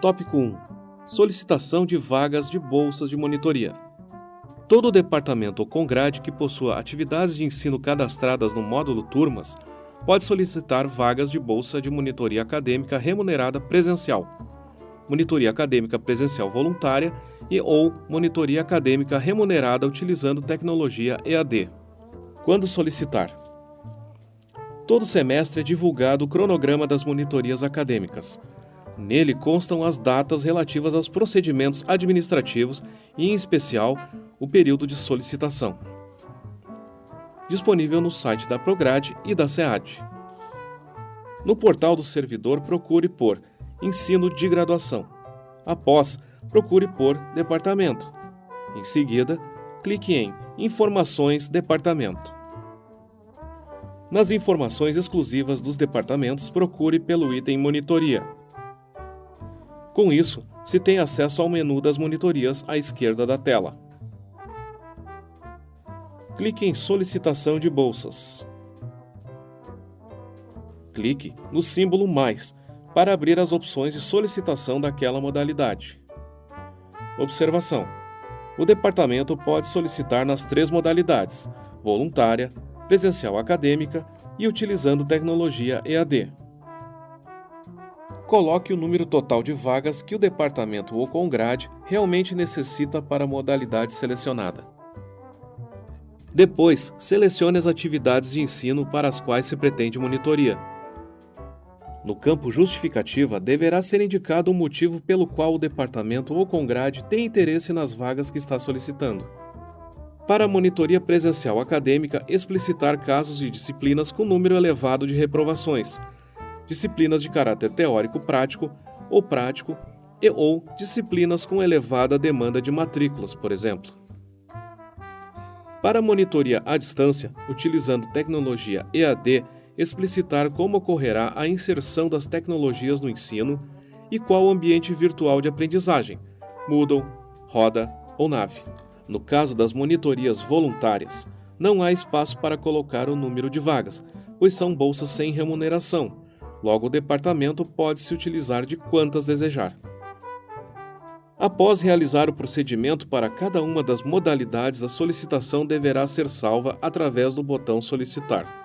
Tópico 1 Solicitação de vagas de bolsas de monitoria. Todo departamento ou congrade que possua atividades de ensino cadastradas no módulo Turmas pode solicitar vagas de bolsa de monitoria acadêmica remunerada presencial, monitoria acadêmica presencial voluntária e ou monitoria acadêmica remunerada utilizando tecnologia EAD. Quando solicitar? Todo semestre é divulgado o cronograma das monitorias acadêmicas. Nele constam as datas relativas aos procedimentos administrativos e, em especial, o período de solicitação. Disponível no site da Prograde e da SEAD. No portal do servidor, procure por Ensino de Graduação. Após, procure por Departamento. Em seguida, clique em Informações Departamento. Nas informações exclusivas dos departamentos, procure pelo item Monitoria. Com isso, se tem acesso ao menu das monitorias à esquerda da tela. Clique em Solicitação de bolsas. Clique no símbolo Mais para abrir as opções de solicitação daquela modalidade. Observação: O departamento pode solicitar nas três modalidades: voluntária, presencial acadêmica e utilizando tecnologia EAD coloque o número total de vagas que o departamento ou congrade realmente necessita para a modalidade selecionada. Depois, selecione as atividades de ensino para as quais se pretende monitoria. No campo Justificativa, deverá ser indicado o motivo pelo qual o departamento ou congrade tem interesse nas vagas que está solicitando. Para a monitoria presencial acadêmica, explicitar casos de disciplinas com número elevado de reprovações, disciplinas de caráter teórico prático ou prático e ou disciplinas com elevada demanda de matrículas, por exemplo. Para monitoria à distância, utilizando tecnologia EAD, explicitar como ocorrerá a inserção das tecnologias no ensino e qual o ambiente virtual de aprendizagem, Moodle, Roda ou Nave. No caso das monitorias voluntárias, não há espaço para colocar o número de vagas, pois são bolsas sem remuneração, Logo, o departamento pode se utilizar de quantas desejar. Após realizar o procedimento para cada uma das modalidades, a solicitação deverá ser salva através do botão Solicitar.